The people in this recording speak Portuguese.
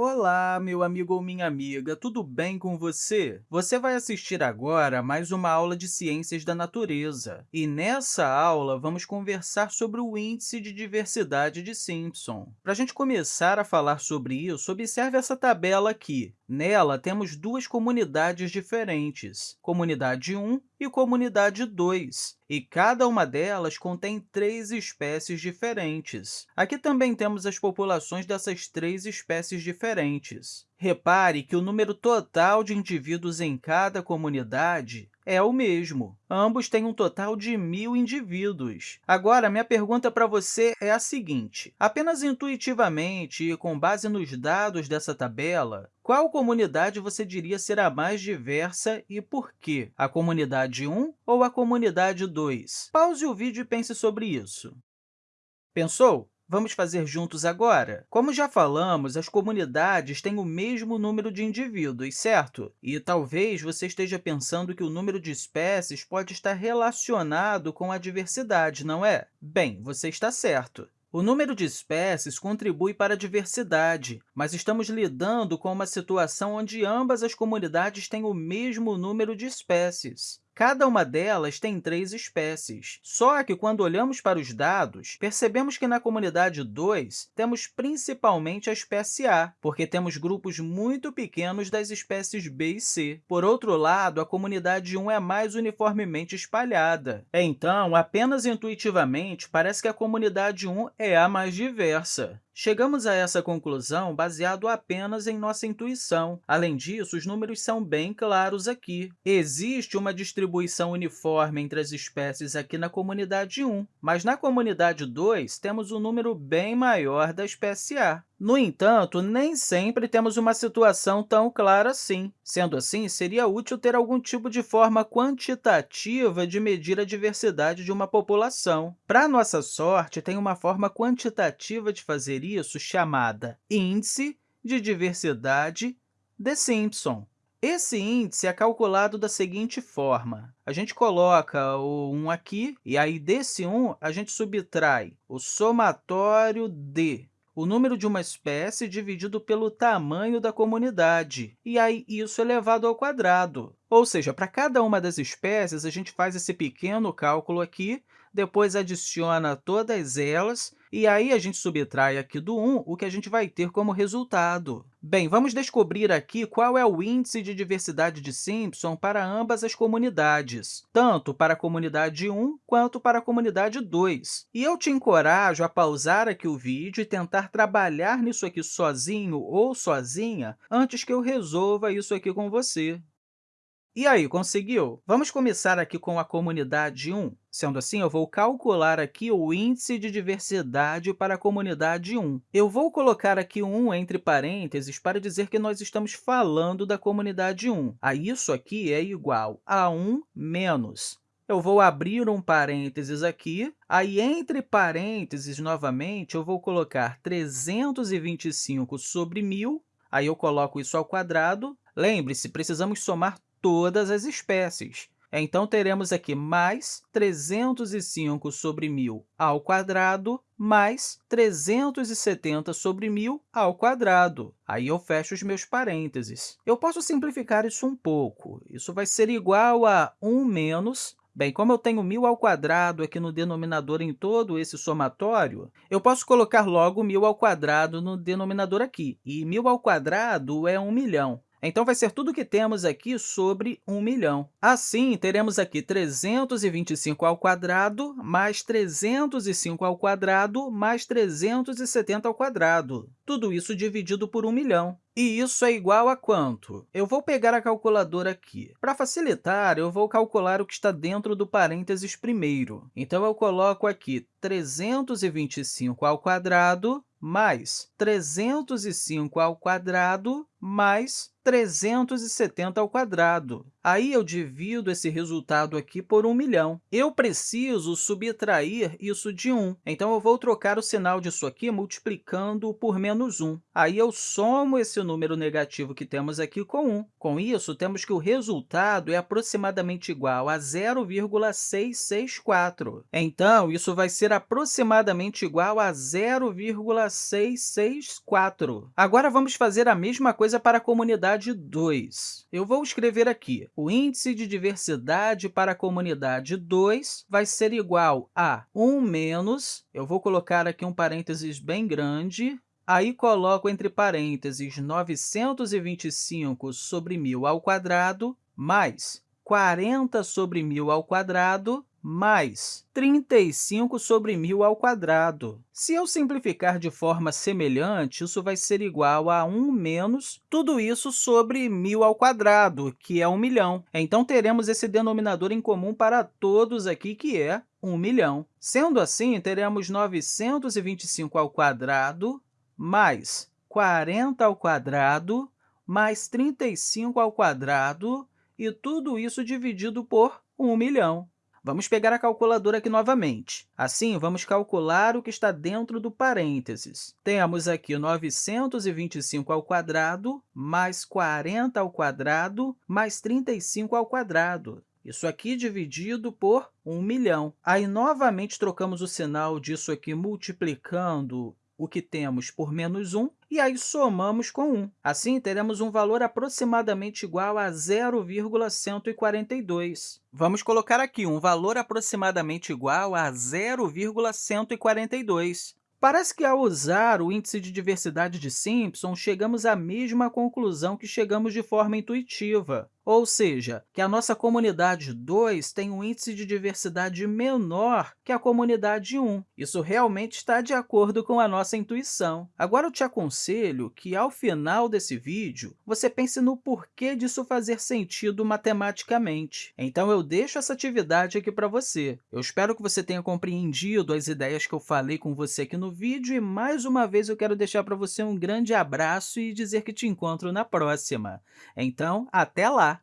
Olá, meu amigo ou minha amiga, tudo bem com você? Você vai assistir agora a mais uma aula de Ciências da Natureza. E nessa aula, vamos conversar sobre o Índice de Diversidade de Simpson. Para a gente começar a falar sobre isso, observe essa tabela aqui. Nela, temos duas comunidades diferentes, Comunidade 1 e Comunidade 2, e cada uma delas contém três espécies diferentes. Aqui também temos as populações dessas três espécies diferentes. Repare que o número total de indivíduos em cada comunidade é o mesmo. Ambos têm um total de mil indivíduos. Agora, minha pergunta para você é a seguinte. Apenas intuitivamente e com base nos dados dessa tabela, qual comunidade você diria ser a mais diversa e por quê? A comunidade 1 ou a comunidade 2? Pause o vídeo e pense sobre isso. Pensou? Vamos fazer juntos agora? Como já falamos, as comunidades têm o mesmo número de indivíduos, certo? E talvez você esteja pensando que o número de espécies pode estar relacionado com a diversidade, não é? Bem, você está certo. O número de espécies contribui para a diversidade, mas estamos lidando com uma situação onde ambas as comunidades têm o mesmo número de espécies. Cada uma delas tem três espécies. Só que, quando olhamos para os dados, percebemos que na comunidade 2 temos principalmente a espécie A, porque temos grupos muito pequenos das espécies B e C. Por outro lado, a comunidade 1 é mais uniformemente espalhada. Então, apenas intuitivamente, parece que a comunidade 1 é a mais diversa. Chegamos a essa conclusão baseado apenas em nossa intuição. Além disso, os números são bem claros aqui. Existe uma distribuição uniforme entre as espécies aqui na comunidade 1, mas na comunidade 2 temos um número bem maior da espécie A. No entanto, nem sempre temos uma situação tão clara assim. Sendo assim, seria útil ter algum tipo de forma quantitativa de medir a diversidade de uma população. Para nossa sorte, tem uma forma quantitativa de fazer isso chamada Índice de Diversidade de Simpson. Esse índice é calculado da seguinte forma. A gente coloca o 1 aqui, e aí desse 1 a gente subtrai o somatório de o número de uma espécie dividido pelo tamanho da comunidade, e aí isso elevado ao quadrado. Ou seja, para cada uma das espécies, a gente faz esse pequeno cálculo aqui, depois adiciona todas elas, e aí a gente subtrai aqui do 1 o que a gente vai ter como resultado. Bem, vamos descobrir aqui qual é o índice de diversidade de Simpson para ambas as comunidades, tanto para a comunidade 1 quanto para a comunidade 2. E eu te encorajo a pausar aqui o vídeo e tentar trabalhar nisso aqui sozinho ou sozinha antes que eu resolva isso aqui com você. E aí, conseguiu? Vamos começar aqui com a comunidade 1. Sendo assim, eu vou calcular aqui o índice de diversidade para a comunidade 1. Eu vou colocar aqui 1 entre parênteses para dizer que nós estamos falando da comunidade 1. A isso aqui é igual a 1 menos eu vou abrir um parênteses aqui, aí, entre parênteses, novamente, eu vou colocar 325 sobre 1.000, aí eu coloco isso ao quadrado. Lembre-se, precisamos somar todas as espécies. Então, teremos aqui mais 305 sobre 1.000 ao quadrado mais 370 sobre 1.000 ao quadrado. Aí eu fecho os meus parênteses. Eu posso simplificar isso um pouco. Isso vai ser igual a 1 menos Bem, como eu tenho 1.000 ao quadrado aqui no denominador em todo esse somatório, eu posso colocar logo 1.000 ao quadrado no denominador aqui. E 1.000 ao quadrado é 1 milhão. Então, vai ser tudo o que temos aqui sobre 1 milhão. Assim, teremos aqui 325 ao quadrado mais 305 ao quadrado mais 370 ao quadrado. Tudo isso dividido por 1 milhão. E isso é igual a quanto? Eu vou pegar a calculadora aqui. Para facilitar, eu vou calcular o que está dentro do parênteses primeiro. Então, eu coloco aqui 325 ao quadrado mais 305 ao quadrado mais 370 ao quadrado. Aí, eu divido esse resultado aqui por 1 milhão. Eu preciso subtrair isso de 1, então eu vou trocar o sinal disso aqui multiplicando por menos 1. Aí, eu somo esse número negativo que temos aqui com 1. Com isso, temos que o resultado é aproximadamente igual a 0,664. Então, isso vai ser aproximadamente igual a 0,664. Agora, vamos fazer a mesma coisa para a comunidade 2. Eu vou escrever aqui o índice de diversidade para a comunidade 2 vai ser igual a 1 menos, eu vou colocar aqui um parênteses bem grande, aí coloco entre parênteses 925 sobre 1.000 ao quadrado, mais 40 sobre 1.000 ao quadrado, mais 35 sobre 1.000 ao quadrado. Se eu simplificar de forma semelhante, isso vai ser igual a 1 menos tudo isso sobre 1.000 ao quadrado, que é 1 milhão. Então, teremos esse denominador em comum para todos aqui, que é 1 milhão. Sendo assim, teremos 925 ao quadrado mais 40 ao quadrado mais 35 ao quadrado, e tudo isso dividido por 1 milhão. Vamos pegar a calculadora aqui novamente. Assim, vamos calcular o que está dentro do parênteses. Temos aqui 925 ao quadrado, mais 40 ao quadrado, mais 35 ao quadrado. Isso aqui dividido por 1 milhão. Aí, novamente, trocamos o sinal disso aqui multiplicando o que temos por menos 1, e aí somamos com 1. Assim, teremos um valor aproximadamente igual a 0,142. Vamos colocar aqui um valor aproximadamente igual a 0,142. Parece que, ao usar o índice de diversidade de Simpson, chegamos à mesma conclusão que chegamos de forma intuitiva ou seja, que a nossa comunidade 2 tem um índice de diversidade menor que a comunidade 1. Isso realmente está de acordo com a nossa intuição. Agora, eu te aconselho que, ao final desse vídeo, você pense no porquê disso fazer sentido matematicamente. Então, eu deixo essa atividade aqui para você. Eu espero que você tenha compreendido as ideias que eu falei com você aqui no vídeo e, mais uma vez, eu quero deixar para você um grande abraço e dizer que te encontro na próxima. Então, até lá!